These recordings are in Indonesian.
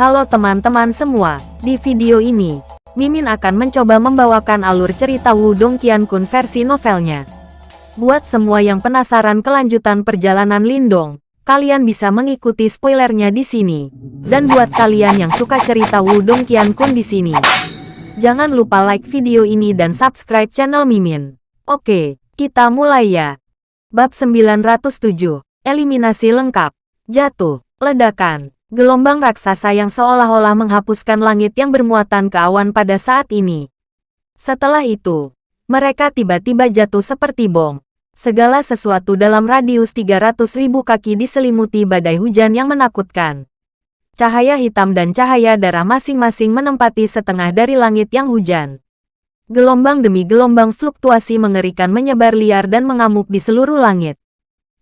Halo teman-teman semua, di video ini, Mimin akan mencoba membawakan alur cerita Wudong Qiankun versi novelnya. Buat semua yang penasaran kelanjutan perjalanan Lindong, kalian bisa mengikuti spoilernya di sini. Dan buat kalian yang suka cerita Wudong Qiankun di sini, jangan lupa like video ini dan subscribe channel Mimin. Oke, kita mulai ya. Bab 907, Eliminasi Lengkap, Jatuh, Ledakan. Gelombang raksasa yang seolah-olah menghapuskan langit yang bermuatan ke awan pada saat ini. Setelah itu, mereka tiba-tiba jatuh seperti bom. Segala sesuatu dalam radius 300 ribu kaki diselimuti badai hujan yang menakutkan. Cahaya hitam dan cahaya darah masing-masing menempati setengah dari langit yang hujan. Gelombang demi gelombang fluktuasi mengerikan menyebar liar dan mengamuk di seluruh langit.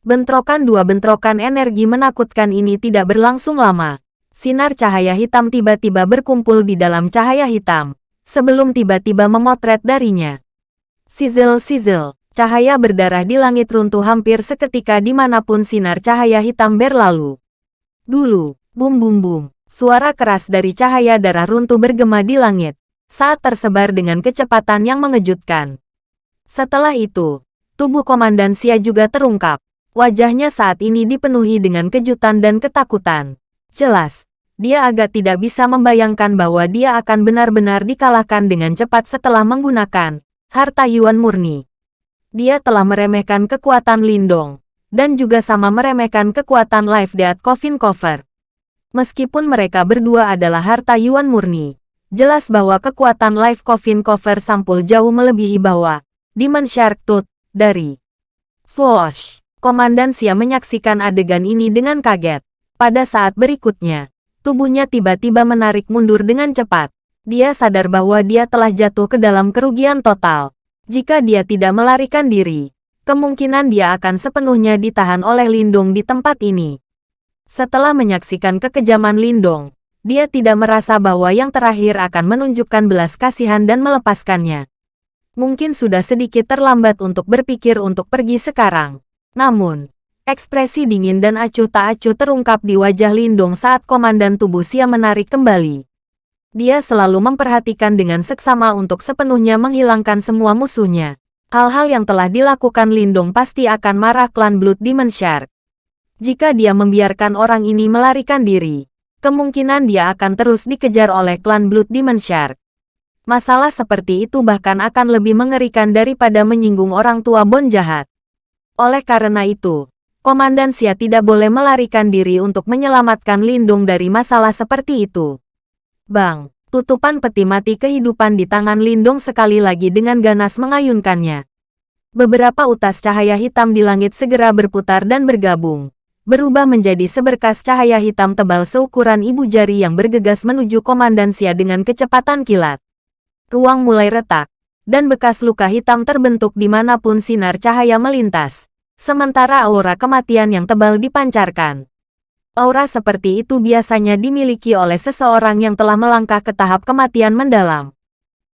Bentrokan dua bentrokan energi menakutkan ini tidak berlangsung lama. Sinar cahaya hitam tiba-tiba berkumpul di dalam cahaya hitam, sebelum tiba-tiba memotret darinya. Sizzle-sizzle, cahaya berdarah di langit runtuh hampir seketika di mana pun sinar cahaya hitam berlalu. Dulu, bum-bum-bum, suara keras dari cahaya darah runtuh bergema di langit, saat tersebar dengan kecepatan yang mengejutkan. Setelah itu, tubuh Komandan Sia juga terungkap. Wajahnya saat ini dipenuhi dengan kejutan dan ketakutan. Jelas, dia agak tidak bisa membayangkan bahwa dia akan benar-benar dikalahkan dengan cepat setelah menggunakan harta Yuan murni. Dia telah meremehkan kekuatan Lindong, dan juga sama meremehkan kekuatan Life Death Coffin Cover. Meskipun mereka berdua adalah harta Yuan murni, jelas bahwa kekuatan Life Coffin Cover sampul jauh melebihi bahwa Demon Shark Tooth dari Swoosh. Komandan Sia menyaksikan adegan ini dengan kaget. Pada saat berikutnya, tubuhnya tiba-tiba menarik mundur dengan cepat. Dia sadar bahwa dia telah jatuh ke dalam kerugian total. Jika dia tidak melarikan diri, kemungkinan dia akan sepenuhnya ditahan oleh Lindung di tempat ini. Setelah menyaksikan kekejaman Lindong, dia tidak merasa bahwa yang terakhir akan menunjukkan belas kasihan dan melepaskannya. Mungkin sudah sedikit terlambat untuk berpikir untuk pergi sekarang. Namun, ekspresi dingin dan acuh tak acuh terungkap di wajah Lindong saat komandan tubuh Sia menarik kembali. Dia selalu memperhatikan dengan seksama untuk sepenuhnya menghilangkan semua musuhnya. Hal-hal yang telah dilakukan Lindong pasti akan marah klan Blood Demon Shark. Jika dia membiarkan orang ini melarikan diri, kemungkinan dia akan terus dikejar oleh klan Blood Demon Shark. Masalah seperti itu bahkan akan lebih mengerikan daripada menyinggung orang tua Bon jahat. Oleh karena itu, Komandan Xia tidak boleh melarikan diri untuk menyelamatkan Lindung dari masalah seperti itu. Bang, tutupan peti mati kehidupan di tangan Lindung sekali lagi dengan ganas mengayunkannya. Beberapa utas cahaya hitam di langit segera berputar dan bergabung, berubah menjadi seberkas cahaya hitam tebal seukuran ibu jari yang bergegas menuju Komandan Xia dengan kecepatan kilat. Ruang mulai retak, dan bekas luka hitam terbentuk di mana pun sinar cahaya melintas. Sementara aura kematian yang tebal dipancarkan. Aura seperti itu biasanya dimiliki oleh seseorang yang telah melangkah ke tahap kematian mendalam.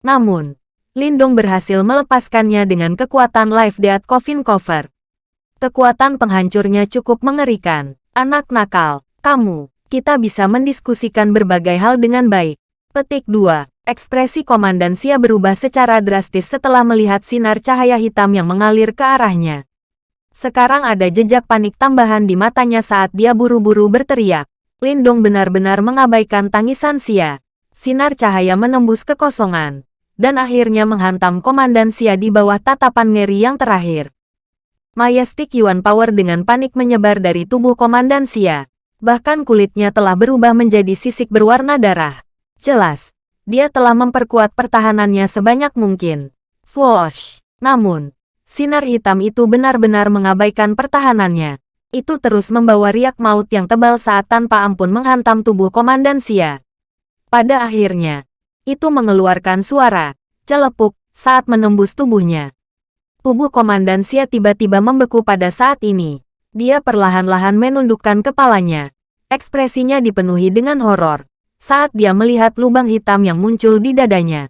Namun, Lindong berhasil melepaskannya dengan kekuatan Life Death Coffin Cover. Kekuatan penghancurnya cukup mengerikan. Anak nakal, kamu, kita bisa mendiskusikan berbagai hal dengan baik. Petik 2. Ekspresi Komandan Sia berubah secara drastis setelah melihat sinar cahaya hitam yang mengalir ke arahnya. Sekarang ada jejak panik tambahan di matanya saat dia buru-buru berteriak. Lindong benar-benar mengabaikan tangisan Sia. Sinar cahaya menembus kekosongan, dan akhirnya menghantam Komandan Sia di bawah tatapan ngeri yang terakhir. Majestic Yuan Power dengan panik menyebar dari tubuh Komandan Sia. Bahkan kulitnya telah berubah menjadi sisik berwarna darah. Jelas, dia telah memperkuat pertahanannya sebanyak mungkin. Swoosh! Namun, sinar hitam itu benar-benar mengabaikan pertahanannya. Itu terus membawa riak maut yang tebal saat tanpa ampun menghantam tubuh Komandan Sia. Pada akhirnya, itu mengeluarkan suara, celepuk, saat menembus tubuhnya. Tubuh Komandan Sia tiba-tiba membeku pada saat ini. Dia perlahan-lahan menundukkan kepalanya. Ekspresinya dipenuhi dengan horor saat dia melihat lubang hitam yang muncul di dadanya.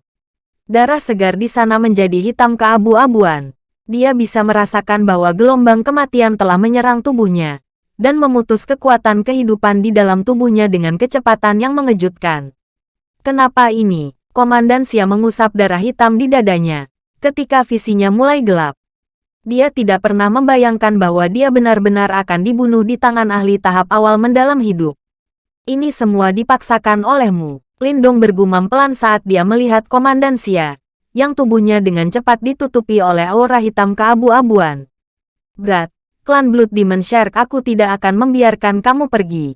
Darah segar di sana menjadi hitam keabu-abuan. Dia bisa merasakan bahwa gelombang kematian telah menyerang tubuhnya. dan memutus kekuatan kehidupan di dalam tubuhnya dengan kecepatan yang mengejutkan. Kenapa ini? Komandan Xia mengusap darah hitam di dadanya. Ketika visinya mulai gelap. Dia tidak pernah membayangkan bahwa dia benar-benar akan dibunuh di tangan ahli tahap awal mendalam hidup. Ini semua dipaksakan olehmu. Lindong bergumam pelan saat dia melihat Komandan Xia, yang tubuhnya dengan cepat ditutupi oleh aura hitam keabu-abuan. Berat, klan Blood Demon Shark aku tidak akan membiarkan kamu pergi.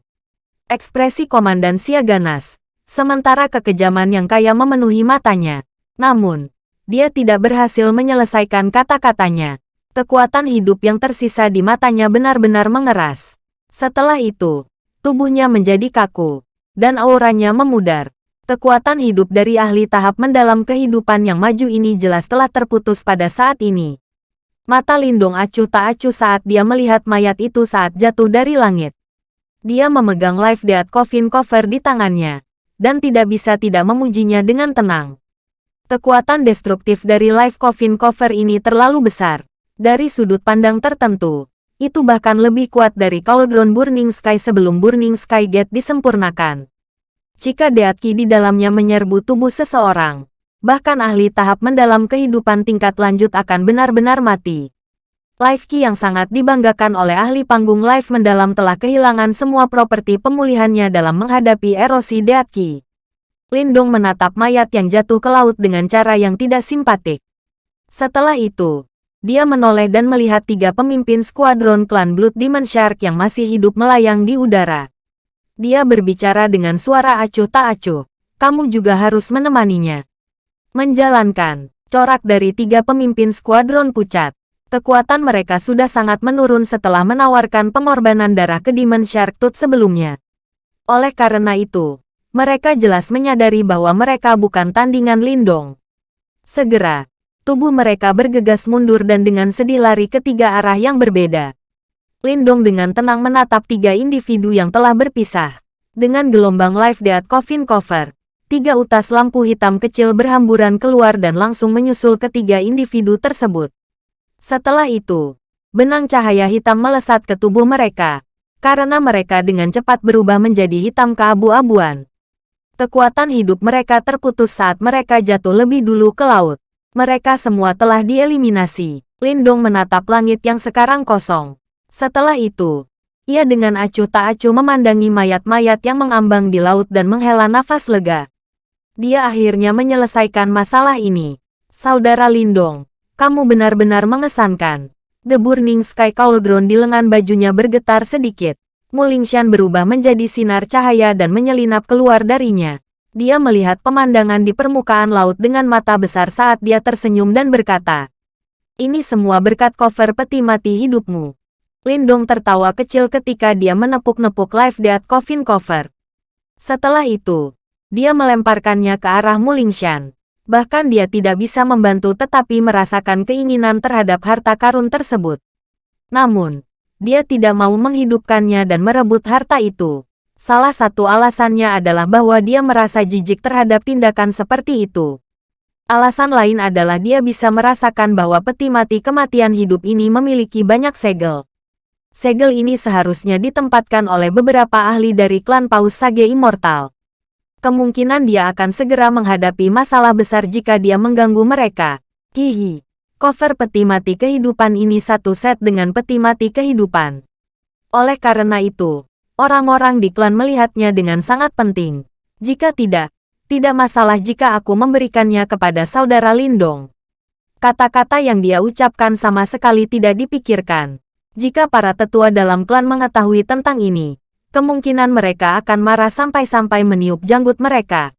Ekspresi Komandan Xia ganas, sementara kekejaman yang kaya memenuhi matanya. Namun, dia tidak berhasil menyelesaikan kata-katanya. Kekuatan hidup yang tersisa di matanya benar-benar mengeras. Setelah itu, tubuhnya menjadi kaku, dan auranya memudar. Kekuatan hidup dari ahli tahap mendalam kehidupan yang maju ini jelas telah terputus pada saat ini. Mata Lindung acuh tak acuh saat dia melihat mayat itu saat jatuh dari langit. Dia memegang Life Death Coffin Cover di tangannya, dan tidak bisa tidak memujinya dengan tenang. Kekuatan destruktif dari Life Coffin Cover ini terlalu besar. Dari sudut pandang tertentu, itu bahkan lebih kuat dari Cauldron Burning Sky sebelum Burning Sky Gate disempurnakan. Jika Deatki di dalamnya menyerbu tubuh seseorang, bahkan ahli tahap mendalam kehidupan tingkat lanjut akan benar-benar mati. Life Key yang sangat dibanggakan oleh ahli panggung live mendalam telah kehilangan semua properti pemulihannya dalam menghadapi erosi Deat Key. Lindong menatap mayat yang jatuh ke laut dengan cara yang tidak simpatik. Setelah itu, dia menoleh dan melihat tiga pemimpin skuadron klan Blood Demon Shark yang masih hidup melayang di udara. Dia berbicara dengan suara acuh tak acuh. Kamu juga harus menemaninya. Menjalankan corak dari tiga pemimpin skuadron pucat. Kekuatan mereka sudah sangat menurun setelah menawarkan pengorbanan darah ke Demon Shark Tooth sebelumnya. Oleh karena itu, mereka jelas menyadari bahwa mereka bukan tandingan Lindong. Segera, tubuh mereka bergegas mundur dan dengan sedih lari ke tiga arah yang berbeda. Lindong dengan tenang menatap tiga individu yang telah berpisah. Dengan gelombang live death coffin cover, tiga utas lampu hitam kecil berhamburan keluar dan langsung menyusul ketiga individu tersebut. Setelah itu, benang cahaya hitam melesat ke tubuh mereka, karena mereka dengan cepat berubah menjadi hitam keabu-abuan. Kekuatan hidup mereka terputus saat mereka jatuh lebih dulu ke laut. Mereka semua telah dieliminasi. Lindong menatap langit yang sekarang kosong. Setelah itu, ia dengan acuh tak acuh memandangi mayat-mayat yang mengambang di laut dan menghela nafas lega. Dia akhirnya menyelesaikan masalah ini. Saudara Lindong, kamu benar-benar mengesankan. The Burning Sky Cauldron di lengan bajunya bergetar sedikit. Mulingshan berubah menjadi sinar cahaya dan menyelinap keluar darinya. Dia melihat pemandangan di permukaan laut dengan mata besar saat dia tersenyum dan berkata, Ini semua berkat cover peti mati hidupmu. Lindong tertawa kecil ketika dia menepuk-nepuk Life Death Coffin Cover. Setelah itu, dia melemparkannya ke arah Mulingshan. Bahkan dia tidak bisa membantu tetapi merasakan keinginan terhadap harta karun tersebut. Namun, dia tidak mau menghidupkannya dan merebut harta itu. Salah satu alasannya adalah bahwa dia merasa jijik terhadap tindakan seperti itu. Alasan lain adalah dia bisa merasakan bahwa peti mati kematian hidup ini memiliki banyak segel. Segel ini seharusnya ditempatkan oleh beberapa ahli dari klan Paus Sage Immortal kemungkinan dia akan segera menghadapi masalah besar jika dia mengganggu mereka. Hihi. Cover peti mati kehidupan ini satu set dengan peti mati kehidupan. Oleh karena itu, orang-orang di klan melihatnya dengan sangat penting. Jika tidak, tidak masalah jika aku memberikannya kepada saudara Lindong. Kata-kata yang dia ucapkan sama sekali tidak dipikirkan. Jika para tetua dalam klan mengetahui tentang ini, kemungkinan mereka akan marah sampai-sampai meniup janggut mereka.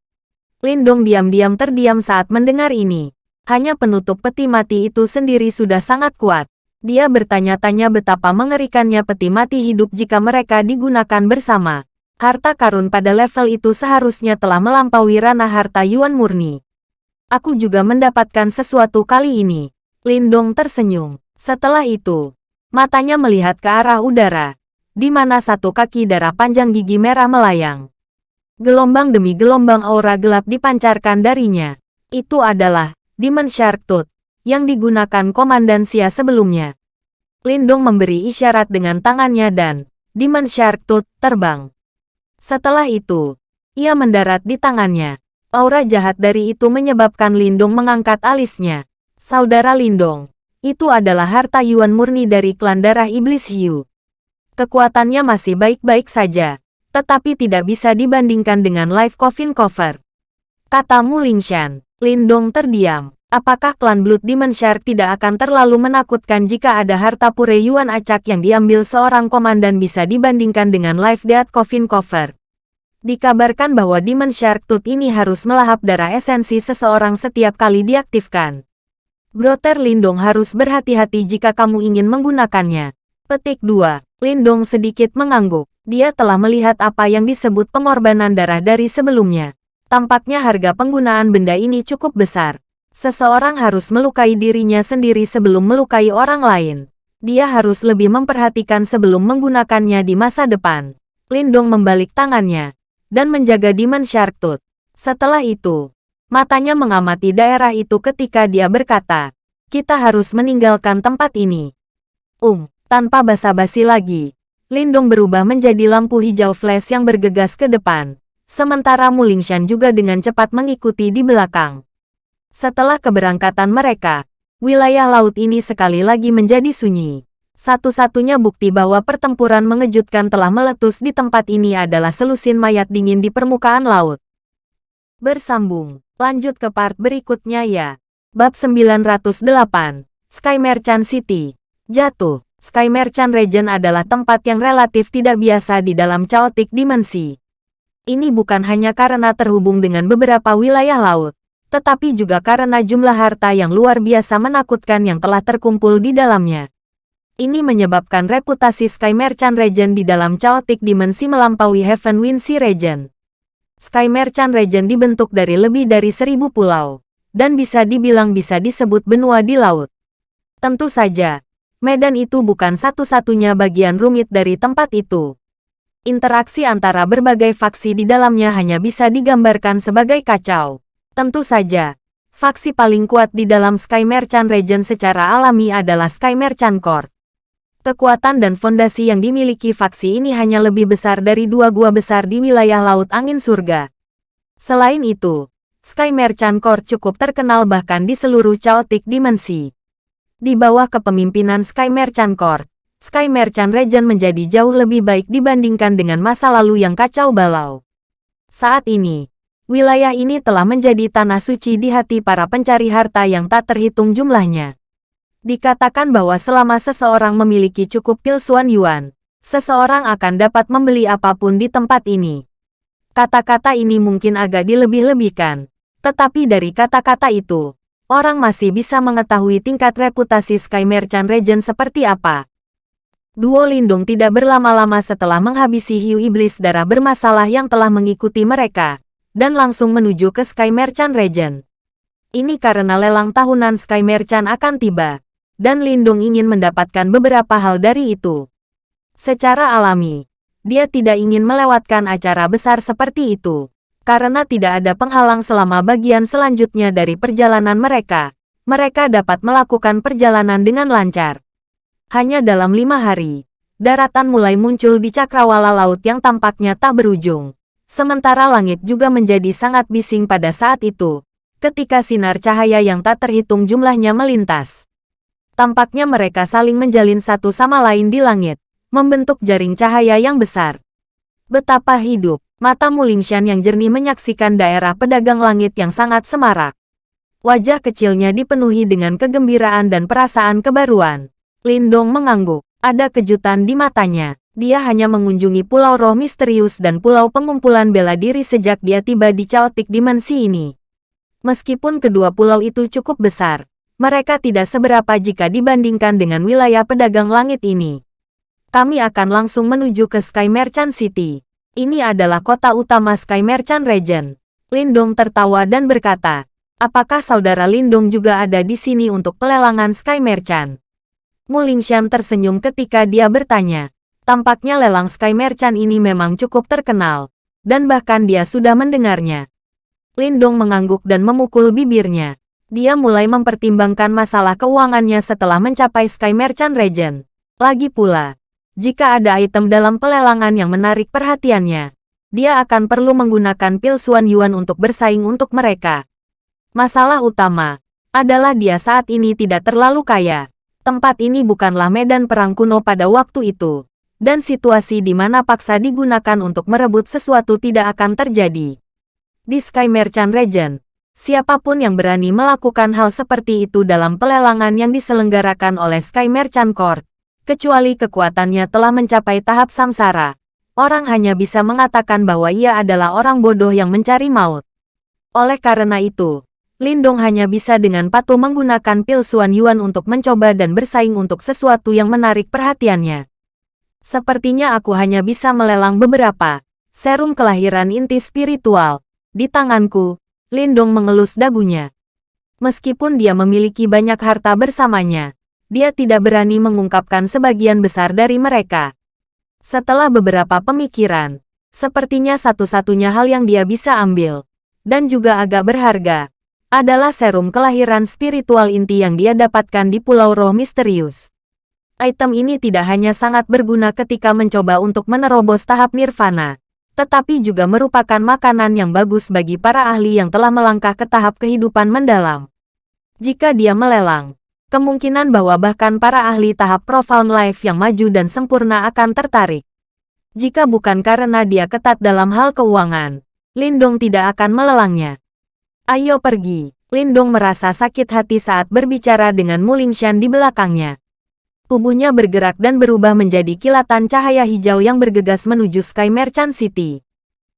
Lindong diam-diam terdiam saat mendengar ini. Hanya penutup peti mati itu sendiri sudah sangat kuat. Dia bertanya-tanya betapa mengerikannya peti mati hidup jika mereka digunakan bersama. Harta karun pada level itu seharusnya telah melampaui ranah harta Yuan murni. Aku juga mendapatkan sesuatu kali ini. Lindong tersenyum. Setelah itu, matanya melihat ke arah udara di mana satu kaki darah panjang gigi merah melayang. Gelombang demi gelombang aura gelap dipancarkan darinya. Itu adalah Demon Shark Tooth yang digunakan Komandan Sia sebelumnya. Lindong memberi isyarat dengan tangannya dan Demon Shark Tooth terbang. Setelah itu, ia mendarat di tangannya. Aura jahat dari itu menyebabkan Lindong mengangkat alisnya. Saudara Lindong, itu adalah harta Yuan murni dari klan darah iblis Hiu. Kekuatannya masih baik-baik saja, tetapi tidak bisa dibandingkan dengan Life Coffin Cover. Kata Mu Lingshan, Lindong terdiam. Apakah klan Blood Demon Shark tidak akan terlalu menakutkan jika ada harta pure Yuan acak yang diambil seorang komandan bisa dibandingkan dengan Life Death Coffin Cover? Dikabarkan bahwa Demon Shark Tooth ini harus melahap darah esensi seseorang setiap kali diaktifkan. Brother Lindong harus berhati-hati jika kamu ingin menggunakannya. Petik 2. Lindong sedikit mengangguk. Dia telah melihat apa yang disebut pengorbanan darah dari sebelumnya. Tampaknya harga penggunaan benda ini cukup besar. Seseorang harus melukai dirinya sendiri sebelum melukai orang lain. Dia harus lebih memperhatikan sebelum menggunakannya di masa depan. Lindong membalik tangannya dan menjaga Demon Shark Tooth. Setelah itu, Matanya mengamati daerah itu ketika dia berkata, kita harus meninggalkan tempat ini. Um, tanpa basa-basi lagi, Lindong berubah menjadi lampu hijau flash yang bergegas ke depan. Sementara Mulingshan juga dengan cepat mengikuti di belakang. Setelah keberangkatan mereka, wilayah laut ini sekali lagi menjadi sunyi. Satu-satunya bukti bahwa pertempuran mengejutkan telah meletus di tempat ini adalah selusin mayat dingin di permukaan laut. Bersambung Lanjut ke part berikutnya ya. Bab 908, Sky Merchant City. Jatuh, Sky Merchant Region adalah tempat yang relatif tidak biasa di dalam chaotic dimensi. Ini bukan hanya karena terhubung dengan beberapa wilayah laut, tetapi juga karena jumlah harta yang luar biasa menakutkan yang telah terkumpul di dalamnya. Ini menyebabkan reputasi Sky Merchant Region di dalam chaotic dimensi melampaui Heaven Wind Sea Region. Sky Merchant Region dibentuk dari lebih dari seribu pulau, dan bisa dibilang bisa disebut benua di laut. Tentu saja, medan itu bukan satu-satunya bagian rumit dari tempat itu. Interaksi antara berbagai faksi di dalamnya hanya bisa digambarkan sebagai kacau. Tentu saja, faksi paling kuat di dalam Sky Merchant Region secara alami adalah Sky Merchant Court. Kekuatan dan fondasi yang dimiliki faksi ini hanya lebih besar dari dua gua besar di wilayah Laut Angin Surga. Selain itu, Sky Merchant Court cukup terkenal bahkan di seluruh chaotic dimensi. Di bawah kepemimpinan Sky Merchant Court, Sky Merchant Region menjadi jauh lebih baik dibandingkan dengan masa lalu yang kacau balau. Saat ini, wilayah ini telah menjadi tanah suci di hati para pencari harta yang tak terhitung jumlahnya. Dikatakan bahwa selama seseorang memiliki cukup pil Suan Yuan, seseorang akan dapat membeli apa pun di tempat ini. Kata-kata ini mungkin agak dilebih-lebihkan, tetapi dari kata-kata itu, orang masih bisa mengetahui tingkat reputasi Sky Merchant Region seperti apa. Duo Lindung tidak berlama-lama setelah menghabisi hiu iblis darah bermasalah yang telah mengikuti mereka, dan langsung menuju ke Sky Merchant Region. Ini karena lelang tahunan Sky Merchant akan tiba dan Lindung ingin mendapatkan beberapa hal dari itu. Secara alami, dia tidak ingin melewatkan acara besar seperti itu, karena tidak ada penghalang selama bagian selanjutnya dari perjalanan mereka. Mereka dapat melakukan perjalanan dengan lancar. Hanya dalam lima hari, daratan mulai muncul di cakrawala laut yang tampaknya tak berujung. Sementara langit juga menjadi sangat bising pada saat itu, ketika sinar cahaya yang tak terhitung jumlahnya melintas. Tampaknya mereka saling menjalin satu sama lain di langit, membentuk jaring cahaya yang besar. Betapa hidup, mata Mulingshan yang jernih menyaksikan daerah pedagang langit yang sangat semarak. Wajah kecilnya dipenuhi dengan kegembiraan dan perasaan kebaruan. Lindong mengangguk, ada kejutan di matanya. Dia hanya mengunjungi pulau roh misterius dan pulau pengumpulan bela diri sejak dia tiba di chaotic dimensi ini. Meskipun kedua pulau itu cukup besar, mereka tidak seberapa jika dibandingkan dengan wilayah pedagang langit ini. Kami akan langsung menuju ke Sky Merchant City. Ini adalah kota utama Sky Merchant Region. Lindong tertawa dan berkata, apakah saudara Lindong juga ada di sini untuk pelelangan Sky Merchant? Mulingshan tersenyum ketika dia bertanya. Tampaknya lelang Sky Merchant ini memang cukup terkenal, dan bahkan dia sudah mendengarnya. Lindong mengangguk dan memukul bibirnya dia mulai mempertimbangkan masalah keuangannya setelah mencapai Sky Merchant Region. Lagi pula, Jika ada item dalam pelelangan yang menarik perhatiannya, dia akan perlu menggunakan pil Suan Yuan untuk bersaing untuk mereka. Masalah utama adalah dia saat ini tidak terlalu kaya. Tempat ini bukanlah medan perang kuno pada waktu itu, dan situasi di mana paksa digunakan untuk merebut sesuatu tidak akan terjadi. Di Sky Merchant Region, siapa pun yang berani melakukan hal seperti itu dalam pelelangan yang diselenggarakan oleh Sky Merchant Court, kecuali kekuatannya telah mencapai tahap samsara, orang hanya bisa mengatakan bahwa ia adalah orang bodoh yang mencari maut. Oleh karena itu, Lindong hanya bisa dengan patuh menggunakan pil Suan Yuan untuk mencoba dan bersaing untuk sesuatu yang menarik perhatiannya. Sepertinya aku hanya bisa melelang beberapa. Serum kelahiran inti spiritual. Di tanganku, Lindong mengelus dagunya. Meskipun dia memiliki banyak harta bersamanya, dia tidak berani mengungkapkan sebagian besar dari mereka. Setelah beberapa pemikiran, sepertinya satu-satunya hal yang dia bisa ambil, dan juga agak berharga, adalah serum kelahiran spiritual inti yang dia dapatkan di Pulau Roh Misterius. Item ini tidak hanya sangat berguna ketika mencoba untuk menerobos tahap nirvana, tetapi juga merupakan makanan yang bagus bagi para ahli yang telah melangkah ke tahap kehidupan mendalam. Jika dia melelang, kemungkinan bahwa bahkan para ahli tahap profound life yang maju dan sempurna akan tertarik. Jika bukan karena dia ketat dalam hal keuangan, Lindong tidak akan melelangnya. Ayo pergi. Lindong merasa sakit hati saat berbicara dengan Mulingshan di belakangnya. Tubuhnya bergerak dan berubah menjadi kilatan cahaya hijau yang bergegas menuju Sky Merchant City.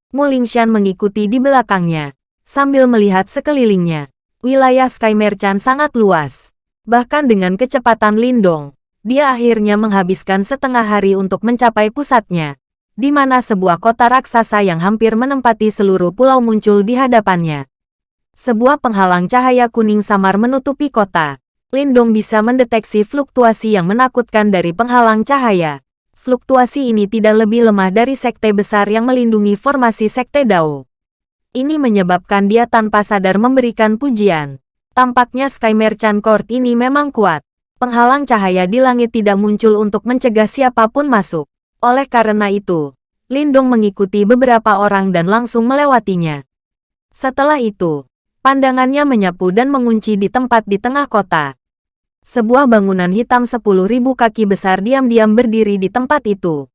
Mulingshan mengikuti di belakangnya, sambil melihat sekelilingnya. Wilayah Sky Merchant sangat luas. Bahkan dengan kecepatan Lindong, dia akhirnya menghabiskan setengah hari untuk mencapai pusatnya, di mana sebuah kota raksasa yang hampir menempati seluruh pulau muncul di hadapannya. Sebuah penghalang cahaya kuning samar menutupi kota. Lindong bisa mendeteksi fluktuasi yang menakutkan dari penghalang cahaya. Fluktuasi ini tidak lebih lemah dari sekte besar yang melindungi formasi sekte Dao. Ini menyebabkan dia tanpa sadar memberikan pujian. Tampaknya Sky Merchant Court ini memang kuat. Penghalang cahaya di langit tidak muncul untuk mencegah siapa pun masuk. Oleh karena itu, Lindong mengikuti beberapa orang dan langsung melewatinya. Setelah itu, Pandangannya menyapu dan mengunci di tempat di tengah kota. Sebuah bangunan hitam sepuluh ribu kaki besar diam-diam berdiri di tempat itu.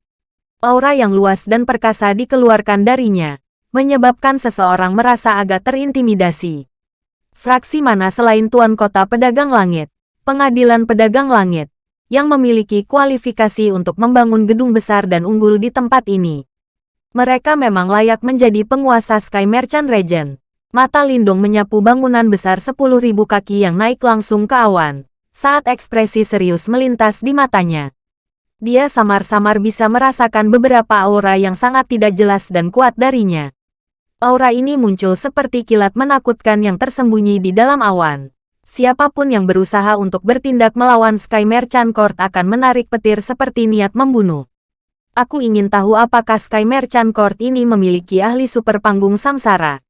Aura yang luas dan perkasa dikeluarkan darinya, menyebabkan seseorang merasa agak terintimidasi. Fraksi mana selain Tuan Kota Pedagang Langit, Pengadilan Pedagang Langit, yang memiliki kualifikasi untuk membangun gedung besar dan unggul di tempat ini. Mereka memang layak menjadi penguasa Sky Merchant Region. Mata Lindung menyapu bangunan besar 10.000 kaki yang naik langsung ke awan. Saat ekspresi serius melintas di matanya. Dia samar-samar bisa merasakan beberapa aura yang sangat tidak jelas dan kuat darinya. Aura ini muncul seperti kilat menakutkan yang tersembunyi di dalam awan. Siapa pun yang berusaha untuk bertindak melawan Sky Merchant Court akan menarik petir seperti niat membunuh. Aku ingin tahu apakah Sky Merchant Court ini memiliki ahli super panggung samsara.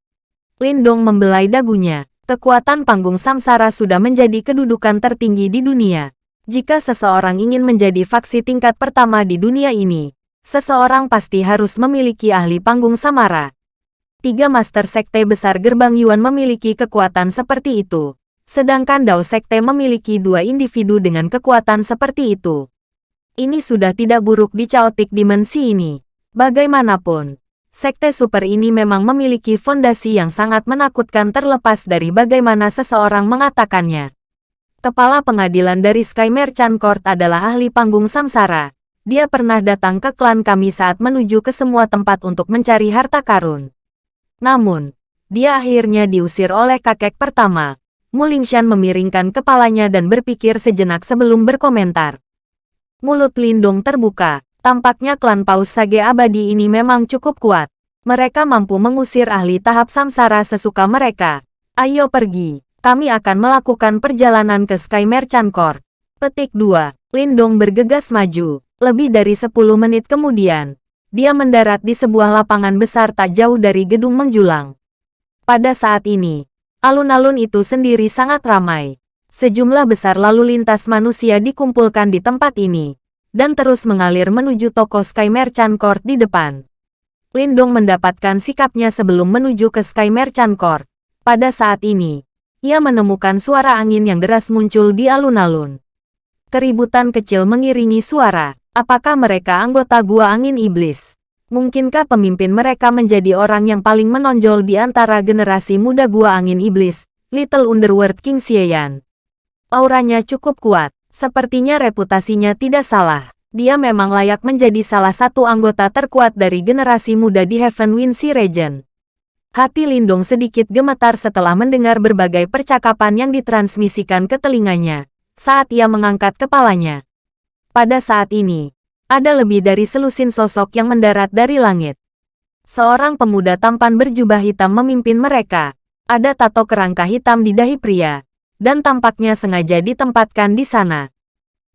Lindong membelai dagunya. Kekuatan panggung samsara sudah menjadi kedudukan tertinggi di dunia. Jika seseorang ingin menjadi faksi tingkat pertama di dunia ini, seseorang pasti harus memiliki ahli panggung samara. Tiga master sekte besar gerbang Yuan memiliki kekuatan seperti itu. Sedangkan Dao Sekte memiliki dua individu dengan kekuatan seperti itu. Ini sudah tidak buruk di chaotic dimensi ini. Bagaimanapun, sekte super ini memang memiliki fondasi yang sangat menakutkan terlepas dari bagaimana seseorang mengatakannya. Kepala pengadilan dari Sky Merchant Court adalah ahli panggung samsara. Dia pernah datang ke klan kami saat menuju ke semua tempat untuk mencari harta karun. Namun, dia akhirnya diusir oleh kakek pertama. Mulingshan memiringkan kepalanya dan berpikir sejenak sebelum berkomentar. Mulut Lindung terbuka, Tampaknya klan Paus Sage Abadi ini memang cukup kuat. Mereka mampu mengusir ahli tahap samsara sesuka mereka. Ayo pergi, kami akan melakukan perjalanan ke Sky Merchant Court. Petik 2. Lindong bergegas maju. Lebih dari 10 menit kemudian, dia mendarat di sebuah lapangan besar tak jauh dari gedung menjulang. Pada saat ini, alun-alun itu sendiri sangat ramai. Sejumlah besar lalu lintas manusia dikumpulkan di tempat ini dan terus mengalir menuju toko Sky Merchant Court di depan. Lindong mendapatkan sikapnya sebelum menuju ke Sky Merchant Court. Pada saat ini, ia menemukan suara angin yang deras muncul di alun-alun. Keributan kecil mengiringi suara. Apakah mereka anggota Gua Angin Iblis? Mungkinkah pemimpin mereka menjadi orang yang paling menonjol di antara generasi muda Gua Angin Iblis, Little Underworld King Xieyan? Auranya cukup kuat, sepertinya reputasinya tidak salah. Dia memang layak menjadi salah satu anggota terkuat dari generasi muda di Heaven Wind Sea Region. Hati Lindung sedikit gemetar setelah mendengar berbagai percakapan yang ditransmisikan ke telinganya saat ia mengangkat kepalanya. Pada saat ini, ada lebih dari selusin sosok yang mendarat dari langit. Seorang pemuda tampan berjubah hitam memimpin mereka. Ada tato kerangka hitam di dahi pria, dan tampaknya sengaja ditempatkan di sana.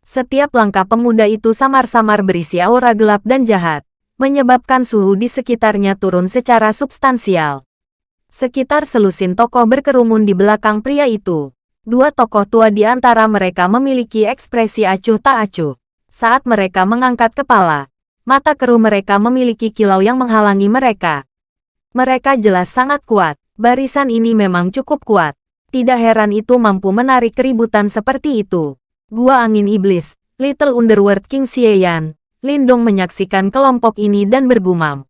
Setiap langkah pemuda itu samar-samar berisi aura gelap dan jahat, menyebabkan suhu di sekitarnya turun secara substansial. Sekitar selusin tokoh berkerumun di belakang pria itu. Dua tokoh tua di antara mereka memiliki ekspresi acuh tak acuh. Saat mereka mengangkat kepala, mata keruh mereka memiliki kilau yang menghalangi mereka. Mereka jelas sangat kuat. Barisan ini memang cukup kuat. Tidak heran itu mampu menarik keributan seperti itu. Gua Angin Iblis, Little Underworld King Xieyan, Lindong menyaksikan kelompok ini dan bergumam.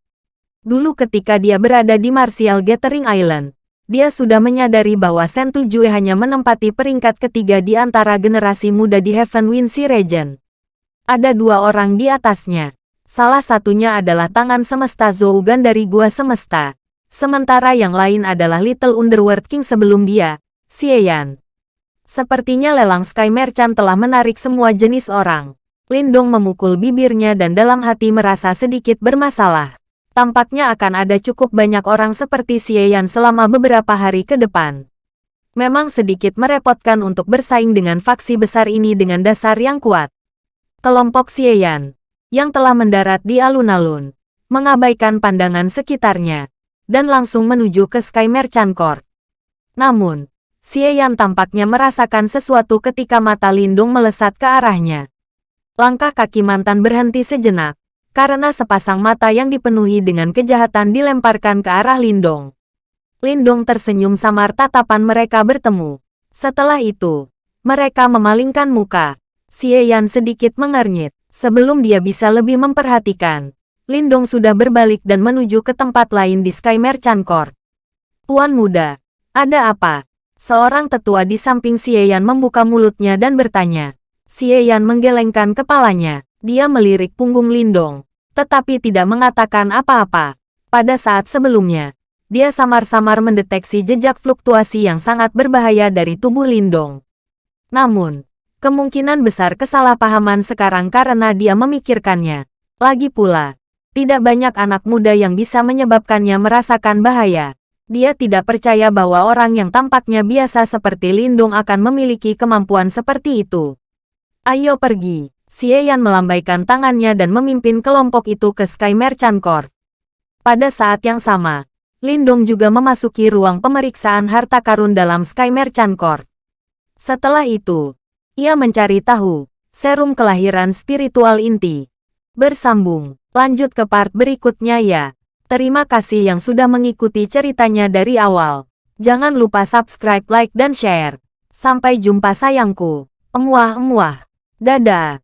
Dulu ketika dia berada di Martial Gathering Island, dia sudah menyadari bahwa Sentu Jue hanya menempati peringkat ketiga di antara generasi muda di Heaven Wind Sea Region. Ada dua orang di atasnya. Salah satunya adalah tangan semesta Zougan dari Gua Semesta. Sementara yang lain adalah Little Underworld King sebelum dia, Xieyan. Sepertinya lelang Sky Merchant telah menarik semua jenis orang. Lindong memukul bibirnya dan dalam hati merasa sedikit bermasalah. Tampaknya akan ada cukup banyak orang seperti Xieyan selama beberapa hari ke depan. Memang sedikit merepotkan untuk bersaing dengan faksi besar ini dengan dasar yang kuat. Kelompok Xieyan, yang telah mendarat di alun-alun, mengabaikan pandangan sekitarnya, dan langsung menuju ke Sky Merchant Court. Namun, Xie Yan tampaknya merasakan sesuatu ketika mata Lindung melesat ke arahnya. Langkah kaki mantan berhenti sejenak, karena sepasang mata yang dipenuhi dengan kejahatan dilemparkan ke arah Lindong. Lindong tersenyum samar tatapan mereka bertemu. Setelah itu, mereka memalingkan muka. Xie Yan sedikit mengernyit. Sebelum dia bisa lebih memperhatikan, Lindong sudah berbalik dan menuju ke tempat lain di Sky Merchant Court. Tuan muda, ada apa? Seorang tetua di samping Xieyan membuka mulutnya dan bertanya. Xieyan menggelengkan kepalanya. Dia melirik punggung Lindong, tetapi tidak mengatakan apa-apa. Pada saat sebelumnya, dia samar-samar mendeteksi jejak fluktuasi yang sangat berbahaya dari tubuh Lindong. Namun, kemungkinan besar kesalahpahaman sekarang karena dia memikirkannya. Lagi pula, tidak banyak anak muda yang bisa menyebabkannya merasakan bahaya. Dia tidak percaya bahwa orang yang tampaknya biasa seperti Lindung akan memiliki kemampuan seperti itu. Ayo pergi. Xieyan melambaikan tangannya dan memimpin kelompok itu ke Sky Merchant Court. Pada saat yang sama, Lindong juga memasuki ruang pemeriksaan harta karun dalam Sky Merchant Court. Setelah itu, ia mencari tahu serum kelahiran spiritual inti. Bersambung, lanjut ke part berikutnya ya. Terima kasih yang sudah mengikuti ceritanya dari awal. Jangan lupa subscribe, like, dan share. Sampai jumpa sayangku. Emuah-emuah. Dadah.